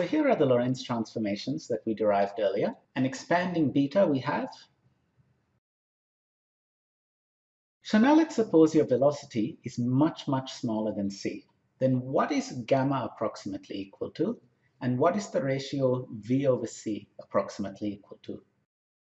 So here are the Lorentz transformations that we derived earlier. And expanding beta we have. So now let's suppose your velocity is much, much smaller than c. Then what is gamma approximately equal to? And what is the ratio v over c approximately equal to?